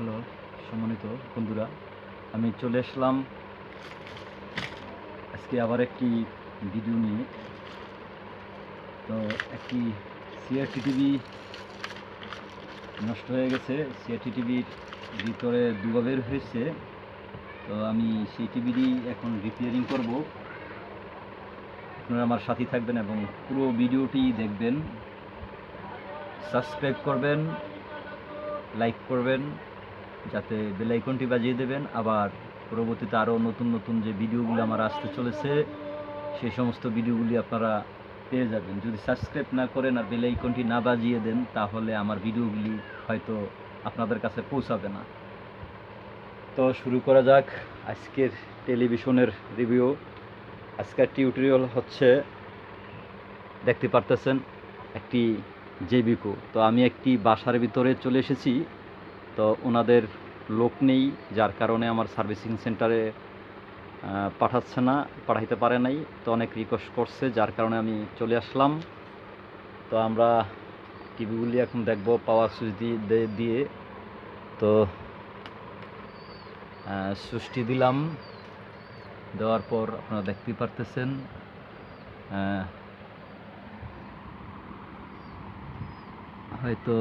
Hello, সম্মানিত বন্ধুরা, আমি চলে আসলাম আজকে আবার একটি ভিডিও নিয়ে। তো একটি সিআরটি টিভি নষ্ট হয়ে গেছে। সিআরটি টিভির ভিতরে দুবা বের হয়েছে। তো আমি সেই টিভিটি এখন রিপেয়ারিং করব। আপনারা আমার সাথে থাকবেন এবং পুরো ভিডিওটি দেখবেন। সাবস্ক্রাইব করবেন লাইক করবেন। যাতে বেল আইকনটি বাজিয়ে দেবেন। আবার পরবর্তীতে আরও নতুন নতুন যে ভিডিওগুলো আমার আসতে চলেছে সেই সমস্ত ভিডিওগুলি আপনারা পেয়ে যাবেন। যদি সাবস্ক্রাইব না করেন আর বেল আইকনটি না বাজিয়ে দেন, তাহলে আমার ভিডিওগুলি হয়তো আপনাদের কাছে পৌঁছাবে না। তো শুরু করা যাক আজকের টেলিভিশনের রিভিউ। আজকের টিউটোরিয়াল হচ্ছে, দেখতে পারতেছেন, একটি জেবিকো। তো আমি একটি বাসার ভিতরে চলে এসেছি। তো ওনাদের লোক নেই, যার কারণে আমার সার্ভিসিং সেন্টারে পাঠাচ্ছে না, পাঠাইতে পারে নাই। তো অনেক রিকোয়েস্ট করছে, যার কারণে আমি চলে আসলাম। তো আমরা টিভিগুলি এখন দেখব পাওয়ার সুইচ দিয়ে দিয়ে। তো সুইচটি দিলাম। দেওয়ার পর আপনারা দেখতেই পারতেছেন হয়তো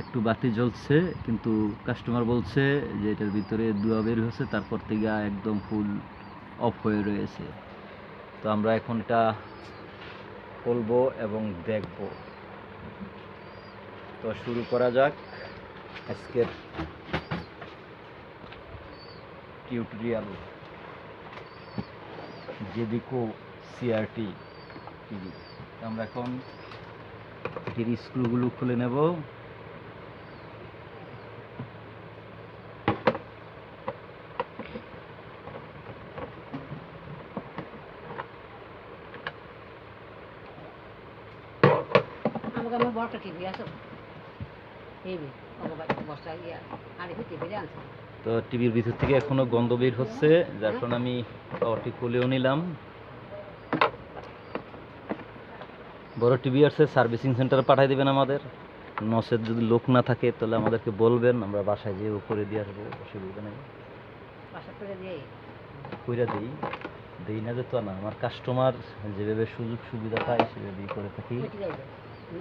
একটু বাতি জ্বলছে, কিন্তু কাস্টমার বলছে যে এটার ভিতরে দুয়া বের হয়েছে, তারপর থেকে একদম ফুল অফ হয়ে রয়েছে। তো আমরা এখন এটা খুলবো এবং দেখব। তো শুরু করা যাক আজকের টিউটোরিয়াল জেবিকো সিআরটি টিভি আমরা এখন এটির স্ক্রুগুলো খুলে নেব। আমাকে আমার বড়টা টিভি আছে। টিভি বস্তা ইয়া আর একটু টিভি আনছে। তো টিভির ভিতর থেকে এখনও গন্ধ বের হচ্ছে যার কারণে আমি পাওয়ারটি খুলেও নিলাম। বড় টিভি আছে সার্ভিসিং সেন্টারে পাঠিয়ে দেবেন আমাদের। নসের যদি লোক না থাকে তাহলে আমাদেরকে বলবেন আমরা বাসায় যেয়ে করে দিয়ে আসব অসুবিধা নেই। কইরা দিই দিই না যে তো না আমার কাস্টমার যেভাবে সুযোগ সুবিধা পায় সেভাবেই করে থাকি। তো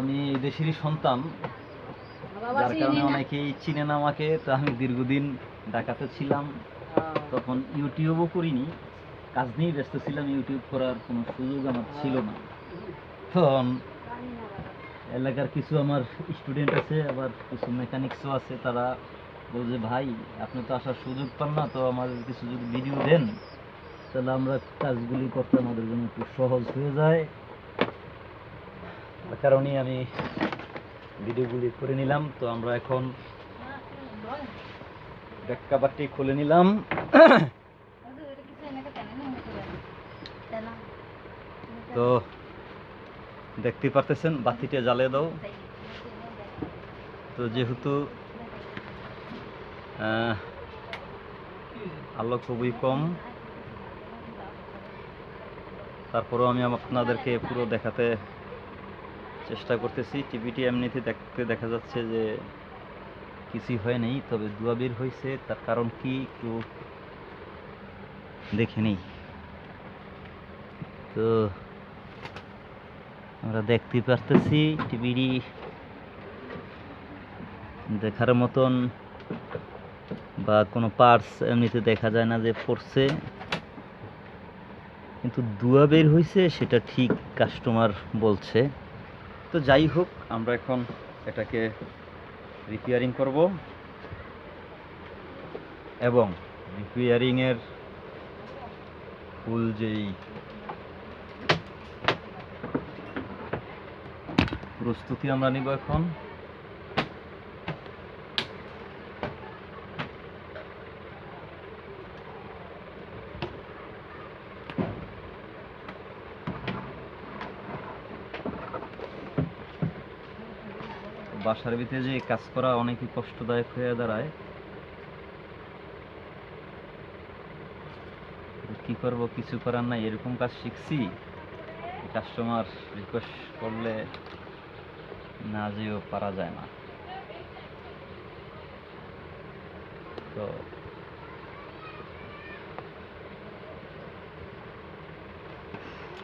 আমি দেশেরই সন্তান যার কারণে অনেকেই চিনেন আমাকে তো আমি দীর্ঘদিন ঢাকাতে ছিলাম। তখন ইউটিউবও করিনি কাজ নিয়েই ব্যস্ত ছিলাম ইউটিউব করার কোনো সুযোগ আমার ছিল না। তখন এলাকার কিছু আমার স্টুডেন্ট আছে আবার কিছু মেকানিক্সও আছে তারা বলছে ভাই, আপনি তো আসার সুযোগ পান না, তো আমাদের কিছু যদি ভিডিও দেন। তাহলে আমরা কাজগুলি করতে আমাদের জন্য একটু সহজ হয়ে যায়। তার কারণেই আমি ভিডিওগুলি করে নিলাম। তো আমরা এখন ব্যাক খুলে নিলাম। তো দেখতে পারতেছেন, বাতিটা জ্বালিয়ে দাও। তো যেহেতু আলো খুবই কম। তারপরেও আমি আপনাদেরকে পুরো দেখাতে চেষ্টা করতেছি। টিভিটি এমনিতে দেখতে দেখা যাচ্ছে যে কিছুই হয় নাই, তবে দুয়া বের হয়েছে তার কারণ কি একটু দেখে নিই। তো আমরা দেখতে পারতেছি টিভিটি দেখার মতন। বা কোনো পার্টস এমনিতে দেখা যায় না যে পড়ছে। কিন্তু দুয়া বের হয়েছে সেটা ঠিক কাস্টমার বলছে। তো যাই হোক, আমরা এখন এটাকে রিপেয়ারিং করব। এবং রিপেয়ারিংয়ের ফুল যেই প্রস্তুতি আমরা নিব এখন বাসার ভিতরে যে কাজ করা অনেকই কষ্টদায়ক হয়ে দাঁড়ায়। কি করব, কিছু করার নাই, এরকম কাজ শিখছি। কাস্টমার রিকোয়েস্ট করলে না যেও পারা যায় না। তো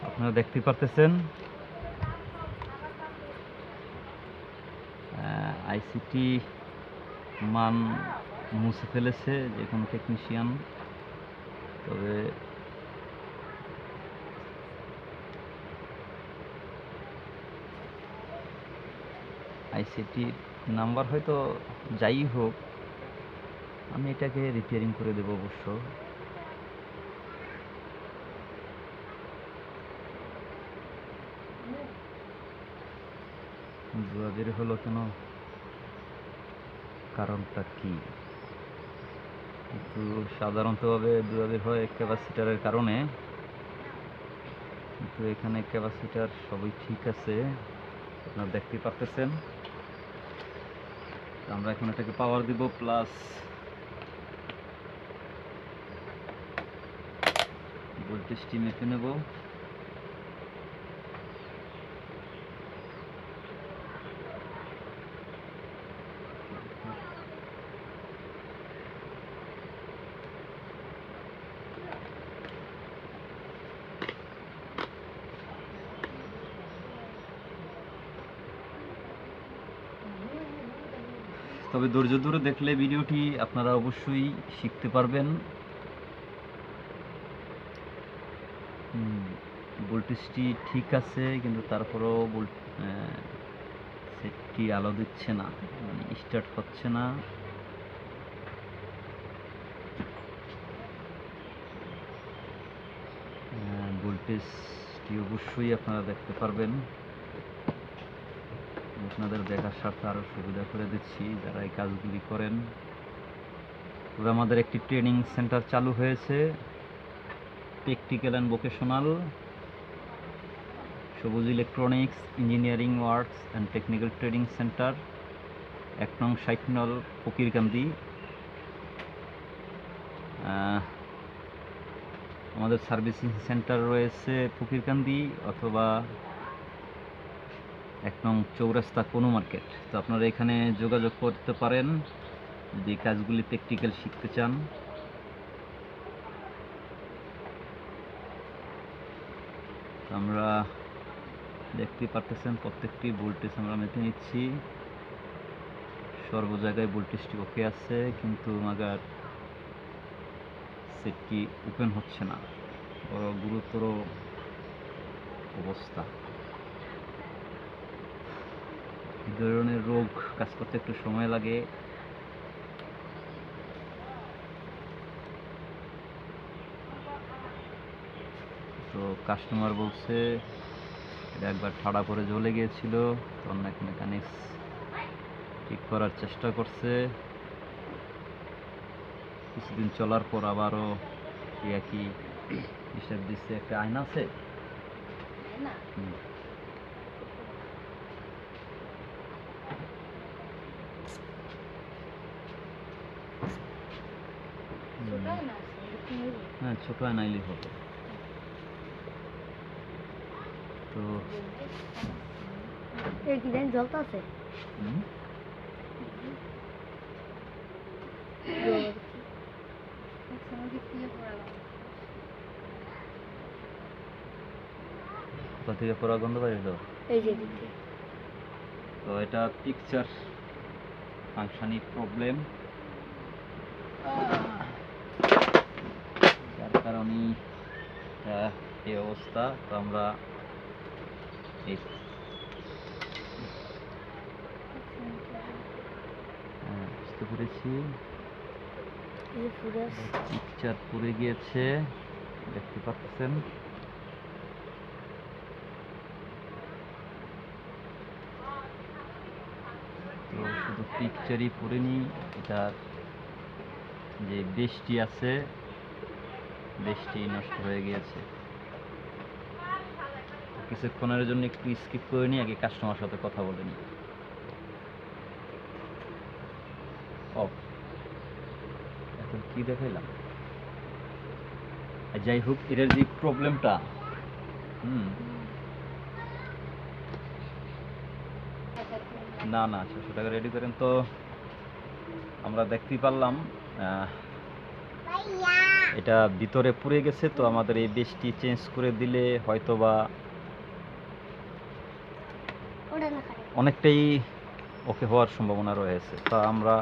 আপনারা দেখতে পারতেছেন আইসিটি মান মুছে ফেলেছে যে কোনো টেকনিশিয়ান তবে আইসিটি নাম্বার হয়তো যাই হোক, আমি এটাকে রিপেয়ারিং করে দেবো অবশ্য। বের হলো কেন? কারণটা কি? কিন্তু সাধারণতভাবে জুয়া বের হয় ক্যাপাসিটারের কারণে। কিন্তু এখানে ক্যাপাসিটার সবই ঠিক আছে, আপনারা দেখতে পারতেছেন। আমরা এখন এটাকে পাওয়ার দিব প্লাস ভোল্টেজটি মেপে নেব। তবে ধৈর্য ধরে দেখলে ভিডিওটি আপনারা অবশ্যই শিখতে পারবেন। ভোল্টেজটি ঠিক আছে, কিন্তু তারপরেও সেটটি আলো দিচ্ছে না মানে স্টার্ট হচ্ছে না। ভোল্টেজটি অবশ্যই আপনারা দেখতে পারবেন। আপনাদের দেখার স্বার্থে আরও সুবিধা করে দিচ্ছি যারা এই কাজগুলি করেন। তবে আমাদের একটি ট্রেনিং সেন্টার চালু হয়েছে, প্র্যাকটিক্যাল অ্যান্ড ভোকেশনাল, সবুজ electronics, engineering works and technical training centre, এক নং সাইটনল ফকিরকান্দি। আমাদের সার্ভিসিং সেন্টার রয়েছে ফকিরকান্দি অথবা এক নং চৌরাস্তা কোনো মার্কেট। তো আপনারা এখানে যোগাযোগ করতে পারেন। যদি কাজগুলি প্র্যাকটিক্যাল শিখতে চান। আমরা দেখতে পারতেছেন প্রত্যেকটি ভোল্টেজ আমরা মেপে নিচ্ছি। সর্ব জায়গায় ভোল্টেজটি ওকে আছে, কিন্তু মাগার সেটটি ওপেন হচ্ছে না। বড় গুরুতর অবস্থা। এই ধরনের রোগ কাজ করতে একটু সময় লাগে। তো কাস্টমার বলছে এটা একবার ঠাড়া করে জ্বলে গিয়েছিল তো এক মেকানিক্স ঠিক করার চেষ্টা করছে। কিছুদিন চলার পর আবারও একই হিসাব দিচ্ছে একটা আয়না আছে? হুম। হুম। হ্যাঁ ছোট আয়না হবে। তো এই ডিজাইন কোথা থেকে পড়া গন্ধ বাইরে এই যে তো এটা পিকচার ফাংশনিং প্রবলেম এই অবস্থা তো আমরা হ্যাঁ, বুঝতে পেরেছি। পিকচার পুড়ে গিয়েছে দেখতে পাচ্ছেন। তো শুধু পিকচারই পুড়েনি এটার যে বেশটি আছে বেশটি নষ্ট হয়ে গিয়েছে। কিছুক্ষণের জন্য একটু স্কিপ করে নিয়ে আগে কাস্টমার সাথে কথা বলে নিই। এখন দেখাইলাম? যাই হোক এটার যে প্রবলেমটা না না ছশো টাকা রেডি করেন তো। আমরা দেখতেই পারলাম এটা ভিতরে পুড়ে গেছে তো আমাদের এই বেশটি চেঞ্জ করে দিলে হয়তো বা অনেকটাই ওকে হওয়ার সম্ভাবনা রয়েছে। তা আমরা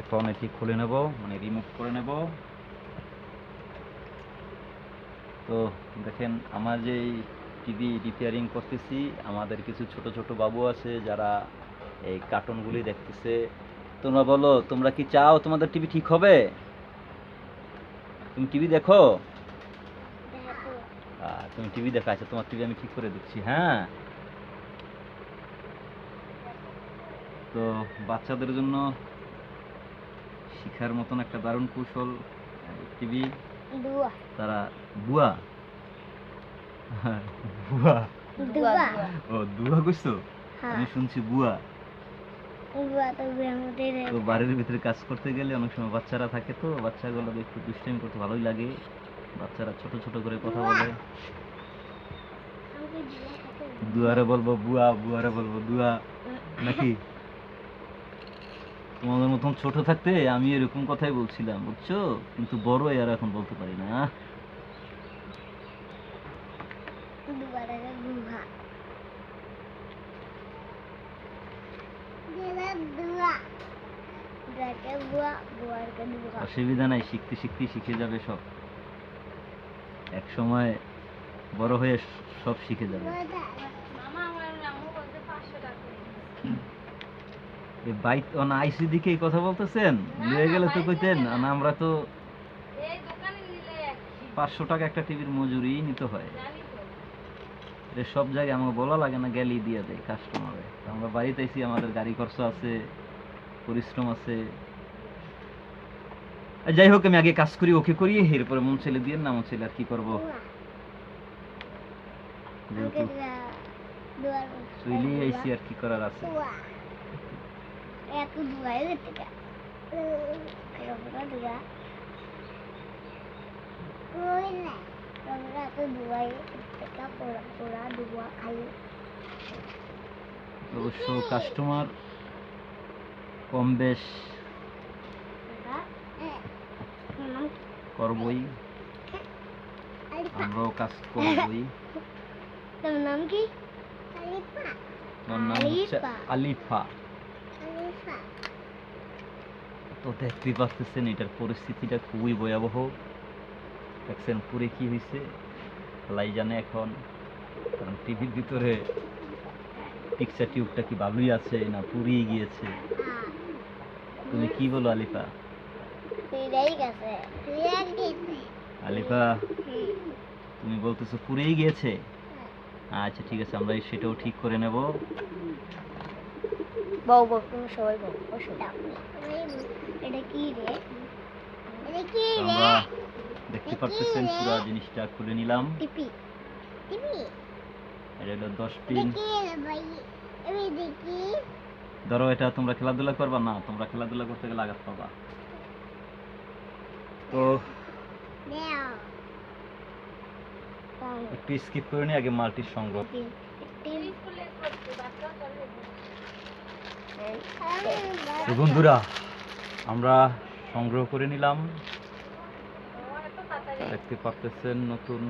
এখন এটি খুলে নেব মানে রিমুভ করে নেব। তো দেখেন আমার যে টিভি রিপেয়ারিং করতেছি আমাদের কিছু ছোট ছোট বাবু আছে যারা এই কার্টুনগুলি দেখতেছে। তোমরা বলো তোমরা কি চাও তোমাদের টিভি ঠিক হবে? তুমি টিভি দেখো? তুমি টিভি দেখা আছে তোমার টিভি আমি ঠিক করে দিচ্ছি হ্যাঁ? তো বাচ্চাদের জন্য শিখার মতন একটা দারুণ কৌশল টিভি তারা বুয়া। বুয়া। ও দুয়া কইছো? হ্যাঁ। আমি শুনছি বুয়া। তো বাড়ির ভিতরে কাজ করতে গেলে অনেক সময় বাচ্চারা থাকে তো বাচ্চাগুলো একটু দুষ্টাইম করতে ভালোই লাগে। বাচ্চারা ছোট ছোট করে কথা বলে। দুয়ারে বলব বুয়া বুয়ারে বলব দুয়া। নাকি? তোমাদের মতন ছোট থাকতে আমি এরকম কথাই বলছিলাম, বুঝছ? কিন্তু বড় আর এখন বলতে পারি না। অসুবিধা নাই, শিখতে শিখতে শিখে যাবে সব। এক সময় বড় হয়ে সব শিখে যাবে এই বাইক অন আইসি দিকে কথা বলতেছেন। নিয়ে গেলে তো কইতেন না আমরা তো পাঁচশো টাকা একটা টিভির মজুরি নিতে হয়। এটা সব জায়গায় আমাকে বলা লাগে না গেলেই দিয়ে দেয় কাস্টমারে আমরা বাড়িতে আইসি আমাদের গাড়ি খরচ আছে পরিশ্রম আছে। যাই হোক আমি আগে কাজ করি ওকে করি এরপরে মন ছেলে দিয়ে না মন ছেলে আর কি করব? দুয়ার আইসি আর কি করার আছে। দুয়া এত দুয়াই যেতে কা রবরা দুয়া কই না রবরা তো দুয়াই কা পোড়া পোড়া দুয়া খালি অবশ্য কাস্টমার কম বেশ নাম করবই আলিফা আমরাও কাজ করবই তোমার নাম কি আলিফা ওর নাম হচ্ছে আলিফা। আলিফা আলিফা তো দেখতেই পাচ্ছেন এটার পরিস্থিতিটা খুবই ভয়াবহ। দেখছেন পুরে কি হয়েছে লাই জানে এখন। কারণ টিভির ভিতরে পিকচার টিউবটা কি ভালোই আছে না পুড়িয়ে গিয়েছে? তুমি কি বলো আলিফা? আলিফা তুমি বলতেছো পুড়েই গিয়েছে? আচ্ছা ঠিক আছে আমরা সেটাও ঠিক করে নেব। বউ বউ তুমি সবাই বউ বসো এটা কি রে? এটা কি রে? আমরা দেখতে পারতেছেন পুরো জিনিসটা খুলে নিলাম। টিপি টিপি। এটা হলো দশ এটা পিন। ধরো এটা তোমরা খেলাধুলা করবা? না তোমরা খেলাধুলা করতে গেলে আঘাত পাবা। তো একটু স্কিপ করে নি আগে মাল্টির সংগ্রহ তো বন্ধুরা আমরা সংগ্রহ করে নিলাম। দেখতে পারতেছেন নতুন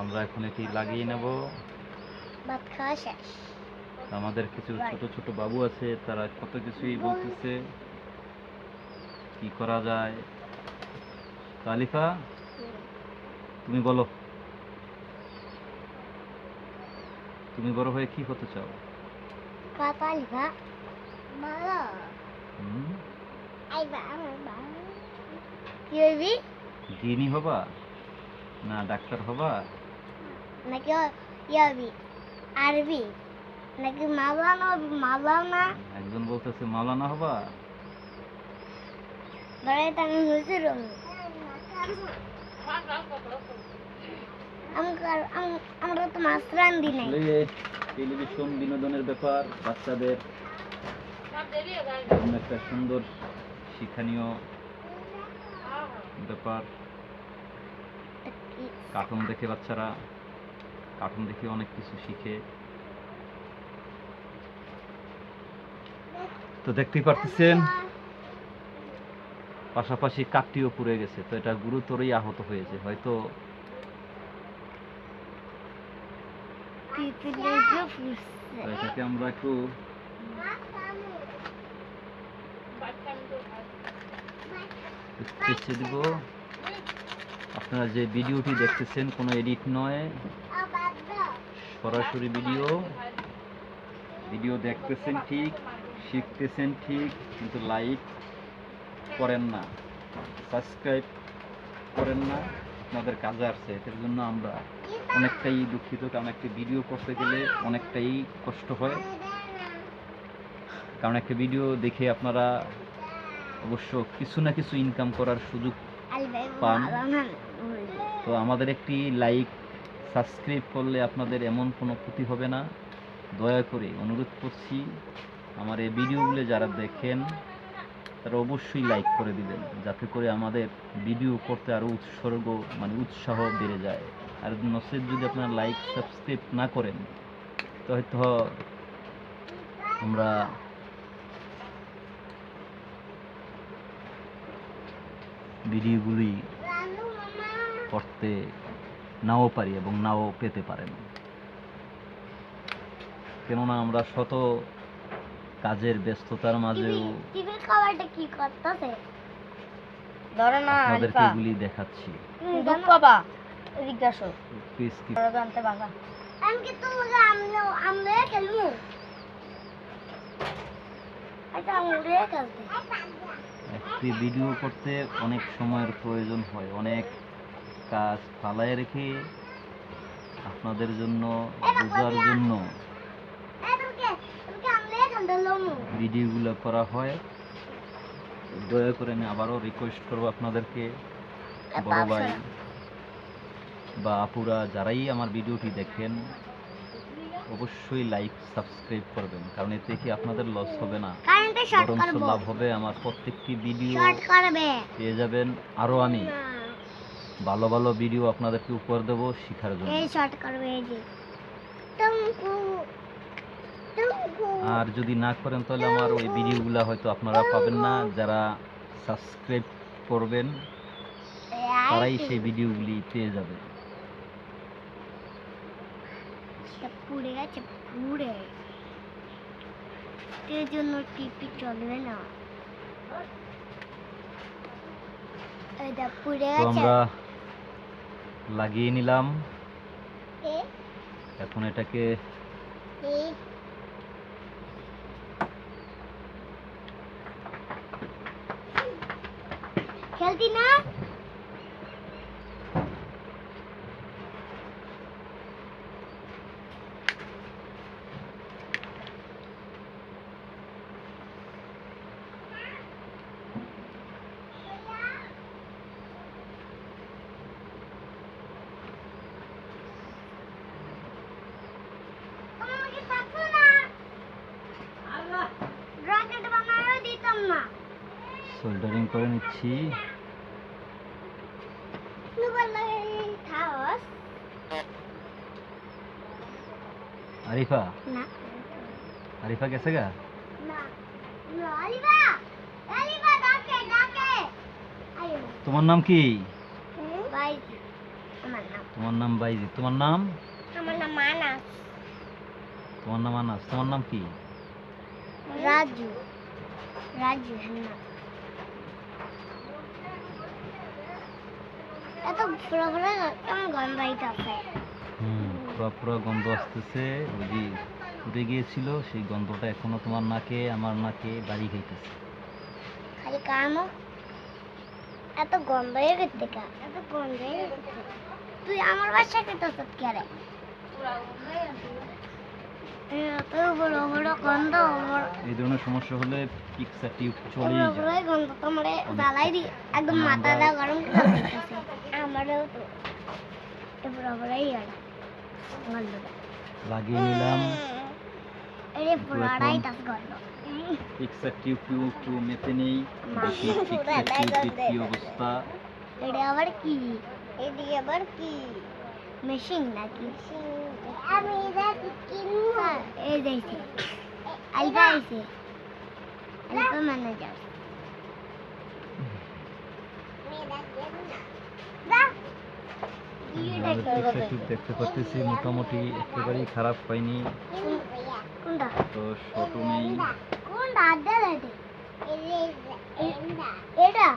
আমরা এখন এটি লাগিয়ে নেব। ভাত খাওয়া শেষ। আমাদের কিছু ছোট ছোট বাবু আছে তারা কত কিছুই বলতেছে কি করা যায়। তো আলিফা তুমি বলো। তুমি বড় হয়ে কি হতে চাও? লিখা ভালো হুম? আইবা আমার ভালো কি হইবি? দিনই হবা? না ডাক্তার হবা? নাকি ইয়াবি আরবি? নাকি মাওলানা মাওলানা? একজন বলতেছে মাওলানা হবা? ধরে আমি হুজুর আমরা তো মাছ রান্ধি নাই। টেলিভিশন বিনোদনের ব্যাপার, বাচ্চাদের একটা সুন্দর শিক্ষণীয় ব্যাপার। কার্টুন দেখে বাচ্চারা কার্টুন দেখে অনেক কিছু শিখে। তো দেখতেই পারতেছেন, পাশাপাশি কাকটিও পুড়ে গেছে, তো এটা গুরুতরই আহত হয়েছে। হয়তো এটাকে আমরা একটু চেঁচে দিব। আপনারা যে ভিডিওটি দেখতেছেন, কোনো এডিট নয়। সরাসরি ভিডিও। ভিডিও দেখতেছেন ঠিক, শিখতেছেন ঠিক, কিন্তু লাইক করেন না, সাবস্ক্রাইব করেন না। আপনাদের কাজে আসছে, এটার জন্য আমরা অনেকটাই দুঃখিত, কারণ একটা ভিডিও করতে গেলে অনেকটাই কষ্ট হয়। কারণ একটা ভিডিও দেখে আপনারা অবশ্য কিছু না কিছু ইনকাম করার সুযোগ পান। তো আমাদের একটি লাইক সাবস্ক্রাইব করলে আপনাদের এমন কোনো ক্ষতি হবে না। দয়া করে অনুরোধ করছি, আমার এই ভিডিওগুলো যারা দেখেন, তারা অবশ্যই লাইক করে দিবেন, যাতে করে আমাদের ভিডিও করতে আরও উৎসর্গ মানে উৎসাহ বেড়ে যায়। আর নসেদ যদি আপনারা লাইক সাবস্ক্রাইব না করেন তো হয়তো আমরা ভিডিওগুলি করতে নাও পারি এবং নাও পেতে পারেন। কেননা আমরা শত কাজের ব্যস্ততার মাঝেও কি করতেছে? ধরে না আপনাদেরকে আলিফা। এগুলি দেখাচ্ছি। দুধ আমি কি খেলব? আচ্ছা খেলতে। একটি ভিডিও করতে অনেক সময়ের প্রয়োজন হয়। অনেক কাজ ফালায় রেখে আপনাদের জন্য বোঝার জন্য ভিডিওগুলো করা হয়। দয়া করে আমি আবারও রিকোয়েস্ট করব আপনাদেরকে। বড় ভাই। বা আপুরা যারাই আমার ভিডিওটি দেখেন অবশ্যই লাইক সাবস্ক্রাইব করবেন কারণ এতে কি আপনাদের লস হবে না? লাভ হবে আমার প্রত্যেকটি ভিডিও পেয়ে যাবেন। আরও আমি ভালো ভালো ভিডিও আপনাদেরকে উপহার দেবো শেখার জন্য। আর যদি না করেন তাহলে আমার ওই ভিডিওগুলো হয়তো আপনারা পাবেন না। যারা সাবস্ক্রাইব করবেন তারাই সেই ভিডিওগুলি পেয়ে যাবে। পুড়ে গেছে পুড়ে। এর জন্য টিপি চলবে না। এটা পুড়ে গেছে। আমরা লাগিয়ে নিলাম। এখন এটাকে। খেলতি না আমাকে থাকতো না রকেট বানায়ও দিতাম না সোল্ডারিং করে নিচ্ছি। আরিফা? আরিফা গেছে গা? তোমার নাম কি? তোমার নাম বাইজি। তোমার নাম? আমার নাম মানাস তোমার নাম আনাস। তোমার নাম কি? রাজু। রাজু হ্যাঁ এত পুরো পুরো কেমন গন্ধ হইতাছে হুম পুরো পুরো গন্ধ আসতেছে। ওই যে উড়ে গিয়েছিল সেই গন্ধটা এখনও তোমার নাকে আমার নাকে বাড়ি খাইতেছে খালি কামো? এত গন্ধ হয়ে গেছে কা এত গন্ধ হয়ে গেছে তুই আমার বাসা খেতে সব এই ধরনের সমস্যা হলে পিকচার টিউব যায়। গন্ধ তো আমার জ্বালাই দি একদম মাথাটা গরম করে আমারও তো এ বড় বড়ই আর লাগিয়ে নিলাম এরে পুরাটাই তাস গন্ধ পিকচার টিউব টিউব একটু মেপে নেই দেখি মা। টিউবের কি অবস্থা এটা আবার কি এটি আবার কি মেশিন নাকি আমি এটা কিনবো এই যাইছে আলবা আইছে আলবা ম্যানেজার সেটু দেখতে পাচ্ছি মোটামুটি একেবারেই খারাপ হয়নি কোনটা তো ছোট নেই কোনটা আড্ডা লাইটে এটা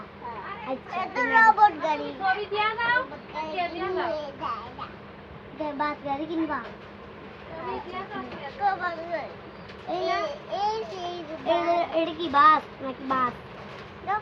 আচ্ছা রোবট গাড়ি দে বাস গাড়ি কিনবা এই না এটা- এটা কি বাস নাকি বাস হ্যাঁ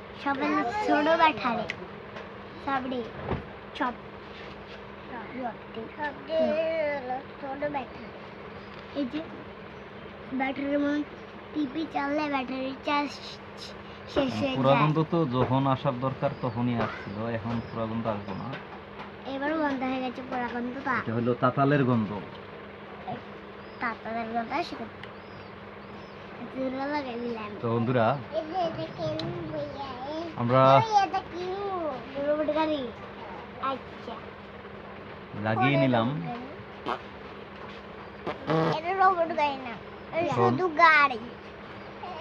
সবাই ছোট ব্যাটারে সবডি চপ। ছোট ব্যাটারি এই যে ব্যাটারির মন টিপি চাললে ব্যাটারি চার্জ শেষ হয়ে যায়। তো যখন আসার দরকার তখনই আসছিল এখন পুরাগন্ধ আসব না। এবার বন্ধ হয়ে গেছে পুরাগন্ধ তা এটা হলো তাতালের গন্ধ। তাতাদের গন্ধ সেটা দিলাম তো বন্ধুরা আমরা আচ্ছা। লাগিয়ে নিলাম। শুধু গাড়ি।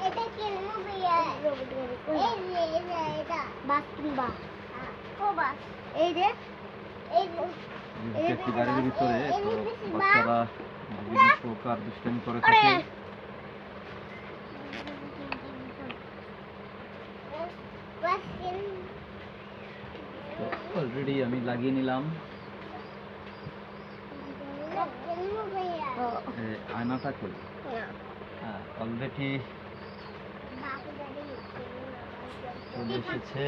এটা কিনবো ভাইয়া এই যে এটা এটা। বাস কিনবা ও বাস। এই যে এই যে। গাড়ির ভিতরে বাচ্চারা বিভিন্ন প্রকার দুষ্টামি করে থাকে। অলরেডি আমি লাগিয়ে নিলাম। আয়নাটা হ্যাঁ অলরেডি চলে এসেছে।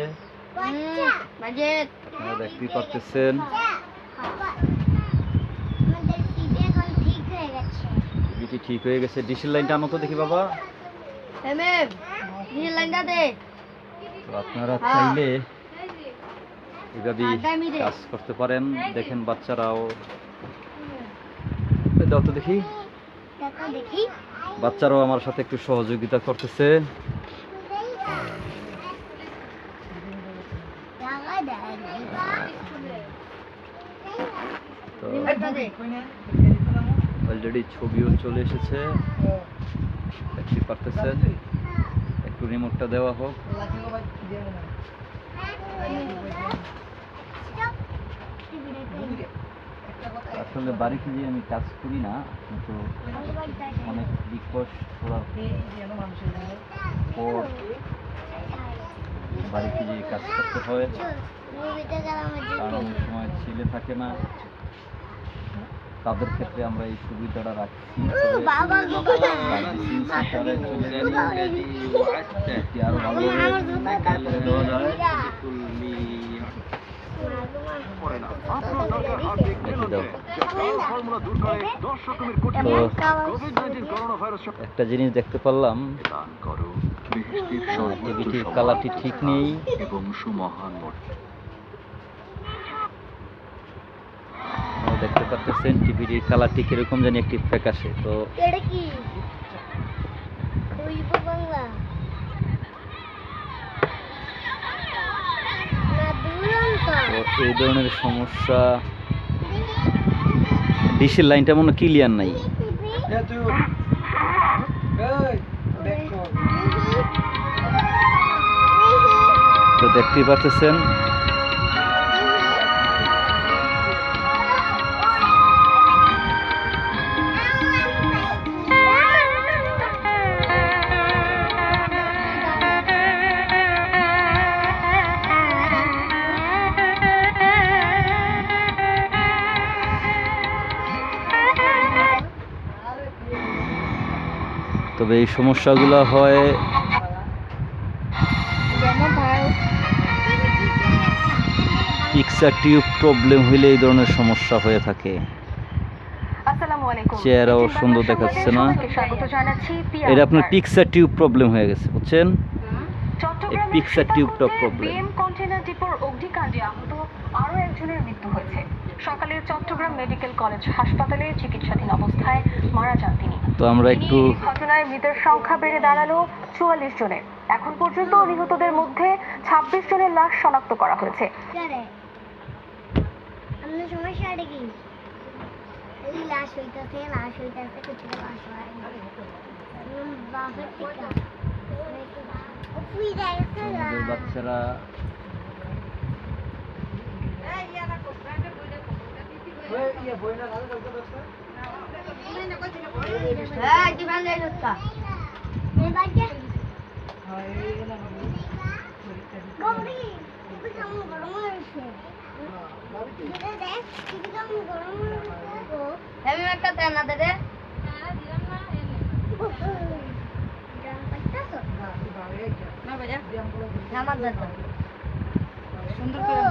হয়ে গেছে টিভিটি ঠিক হয়ে গেছে। ডিসেল লাইনটা আনো তো দেখি বাবা। dah তো আপনারা চাইলে এভাবেই কাজ করতে পারেন দেখেন বাচ্চারাও। দাও তো দেখি। দেখি। বাচ্চারাও আমার সাথে একটু সহযোগিতা করতেছে। তো অলরেডি ছবিও চলে এসেছে। দেখতে পারতেছেন। একটু রিমোটটা দেওয়া হোক লাগিও ভাই দিয়ে না একটা কথা আসলে বাড়িতে যে আমি কাজ করি না কিন্তু অনেক রিকোয়েস্ট করার এই যেন মানুষের পর বাড়িতে যে কাজ করতে হয়। কারণ অনেক সময় ছেলে থাকে না। তাদের ক্ষেত্রে আমরা এই সুবিধাটা রাখছি। বাবা চলে গেলে আরও ভালো করে দেওয়া যায় দেখে দাও তো একটা জিনিস দেখতে পারলাম। কালারটি ঠিক নেই দেখতে পাচ্ছেন টিভিটির কালারটি কীরকম জানি একটি ফ্যাকাশে তো এটা কি? দৈব বাংলা? না দুরন্ত। তো এই ধরনের সমস্যা ডিশের লাইনটা মনে ক্লিয়ার নাই। তো দেখতেই পারতেছেন তবে এই সমস্যাগুলো হয় টিউব প্রবলেম হইলে এই ধরনের সমস্যা হয়ে থাকে চেহারাও সুন্দর দেখাচ্ছে না। এটা আপনার। পিকচার টিউব প্রবলেম হয়ে গেছে বুঝছেন চট্টগ্রামের এই pixar tube টা সীতাকুণ্ডে problem। বিএম কন্টেইনার ডিপোর অগ্নিকাণ্ডে আহত আরও একজনের মৃত্যু হয়েছে সকালে চট্টগ্রাম মেডিকেল কলেজ হাসপাতালে চিকিৎসাধীন অবস্থায় মারা যান তিনি তো আমরা একটু ঘটনায় মৃতের সংখ্যা বেড়ে দাঁড়াল চুয়াল্লিশ জনের। এখন পর্যন্ত নিহতদের মধ্যে ছাব্বিশ জনের লাশ শনাক্ত করা হয়েছে। হয় বাচ্চারা ইয়ে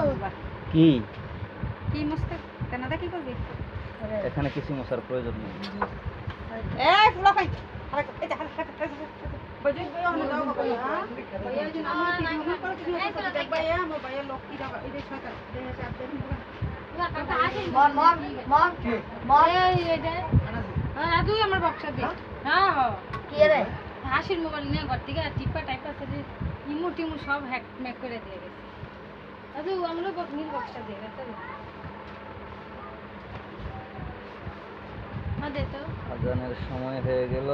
বুঝবা কি? কি মস্ত? কেনাদা কি করবি? এখানে কিছু মশার প্রয়োজন নেই। আমরা হ্যাঁ আমার আমার বক্সা দে। হ্যাঁ? হ্যাঁ কি রে? হাসির মোবাইল নিয়ে ঘর থেকে টিপা টাইপ আছে যে ইমো টিমো সব হ্যাক ম্যাক করে দিয়ে গেছে। রাজু আমারও নীল বক্সটা দে রাজু মা দে তো আজানের সময় হয়ে গেল।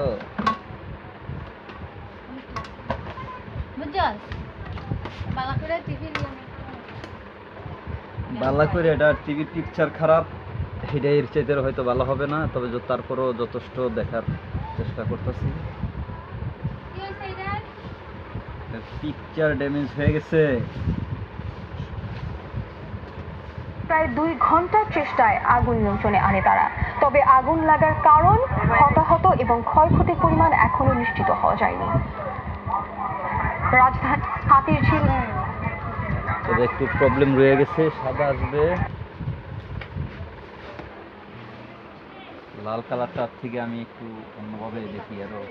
বালা করে টিভি এটা টিভির পিকচার খারাপ। এর চাইতে হয়তো ভালো হবে না তবে তারপরও যথেষ্ট দেখার চেষ্টা করতেছি। পিকচার ড্যামেজ হয়ে গেছে। প্রায় দুই ঘণ্টার চেষ্টায় আগুন নিয়ন্ত্রণে আনে তারা। তবে আগুন লাগার কারণ, হতাহত এবং ক্ষয়ক্ষতির পরিমাণ এখনও নিশ্চিত হওয়া যায়নি। রাজধানী হাতির তবে একটু প্রবলেম রয়ে গেছে, সাদা আসবে। লাল কালারটার থেকে আমি একটু অন্যভাবে দেখি আরও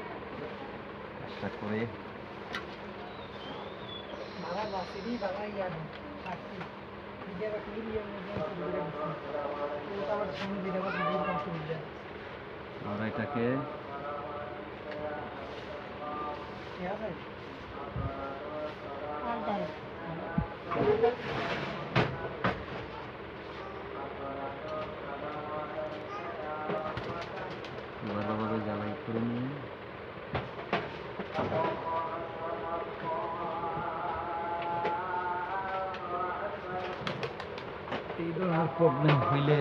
চেষ্টা করে। বাবা বাসি বাবা ইয়া না সাক্ষী নিজে বা কি দিয়ে নিজে করে তো আবার সামনে দিলে আবার ভিডিও কল করে দেয় আমরা এটাকে ঠিক আছে ভালোভাবে এই ধরনের প্রবলেম হইলে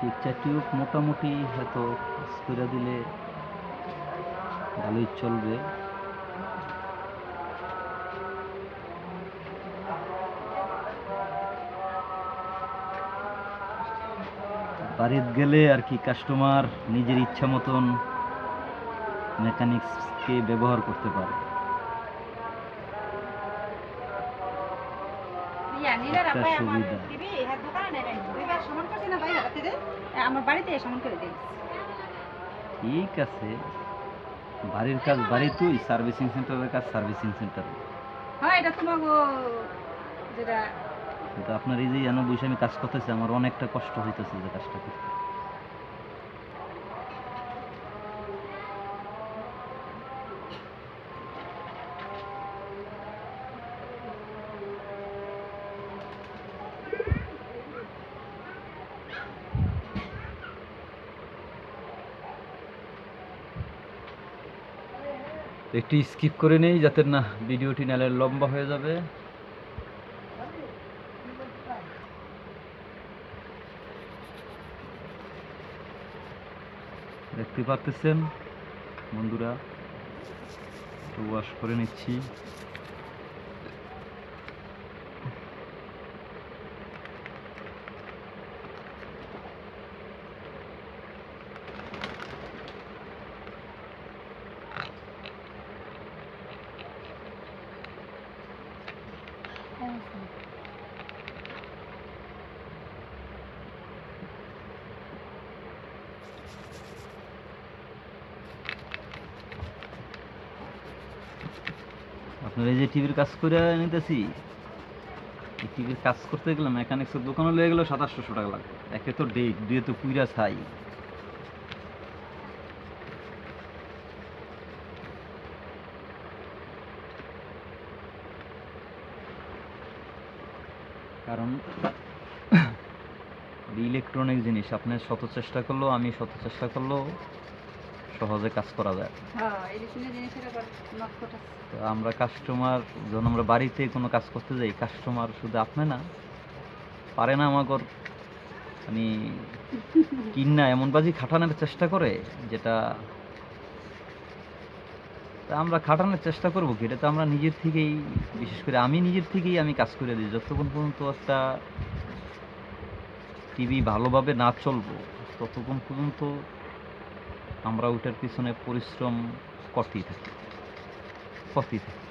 পিকচার টিউব মোটামুটি হয়তো করে দিলে ভালোই চলবে। বাড়িতে গেলে আর কি কাস্টমার নিজের ইচ্ছা মতন মেকানিক্সকে ব্যবহার করতে পারে। একটা সুবিধা। টিভি হ্যাঁ দোকানে নেই দুইবার সমান করছে না ভাই হাতে দে আমার বাড়িতে সমান করে দে ঠিক আছে। বাড়ির কাজ বাড়ি তুই সার্ভিসিং সেন্টারের কাজ সার্ভিসিং সেন্টারে। হ্যাঁ এটা তোমাকে যেটা কিন্তু আপনার এই যে এনে বসে আমি কাজ করতেছি আমার অনেকটা কষ্ট হইতেছে যে কাজটা করতে। একটু স্কিপ করে নেই যাতে না ভিডিওটি নালে লম্বা হয়ে যাবে। দেখতে পারতেছেন বন্ধুরা ওয়াশ করে নিচ্ছি। এই টিভির কাজ করে নিতেছি টিভির কাজ করতে গেলে মেকানিক্সের দোকানে লেগে গেলো সাতাশশো টাকা লাগবে। একে তো ডেট দুয়ে তো পুইরা ছাই। কারণ ইলেকট্রনিক জিনিস, আপনি শত চেষ্টা করলেও, আমি শত চেষ্টা করলেও সহজে কাজ করা যায়। হ্যাঁ তো আমরা কাস্টমার যখন আমরা বাড়িতে কোনো কাজ করতে যাই কাস্টমার শুধু আপনি না পারে না আমাগর মানে কিন্না এমন বাজি খাটানোর চেষ্টা করে যেটা তা আমরা খাটানোর চেষ্টা করব কি? এটা তো আমরা নিজের থেকেই বিশেষ করে আমি নিজের থেকেই আমি কাজ করে দিই। যতক্ষণ পর্যন্ত একটা টিভি ভালোভাবে না চলবো ততক্ষণ পর্যন্ত আমরা ওটার পিছনে পরিশ্রম করতেই থাকি করতেই থাকি।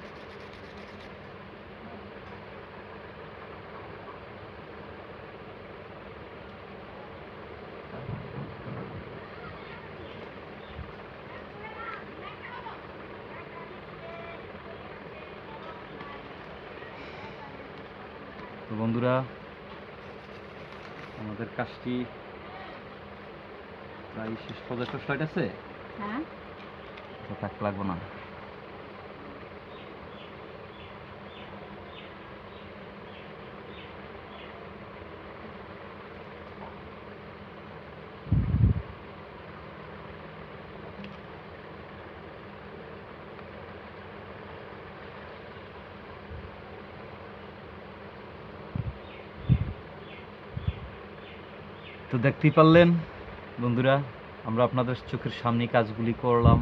বন্ধুরা আমাদের কাজটি প্রায় শেষ পর্যন্ত স্লাইড আছে। হ্যাঁ। থাক লাগবো না। তো দেখতেই পারলেন বন্ধুরা আমরা আপনাদের চোখের সামনে কাজগুলি করলাম।